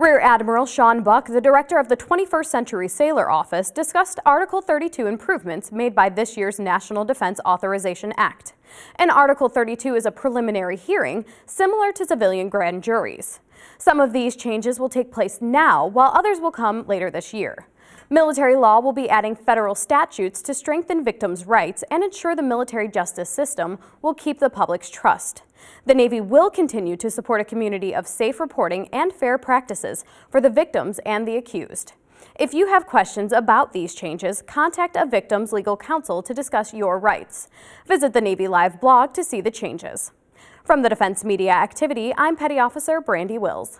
Rear Admiral Sean Buck, the director of the 21st Century Sailor Office, discussed Article 32 improvements made by this year's National Defense Authorization Act. And Article 32 is a preliminary hearing similar to civilian grand juries. Some of these changes will take place now, while others will come later this year. Military law will be adding federal statutes to strengthen victims' rights and ensure the military justice system will keep the public's trust. The Navy will continue to support a community of safe reporting and fair practices for the victims and the accused. If you have questions about these changes, contact a victim's legal counsel to discuss your rights. Visit the Navy Live blog to see the changes. From the Defense Media Activity, I'm Petty Officer Brandy Wills.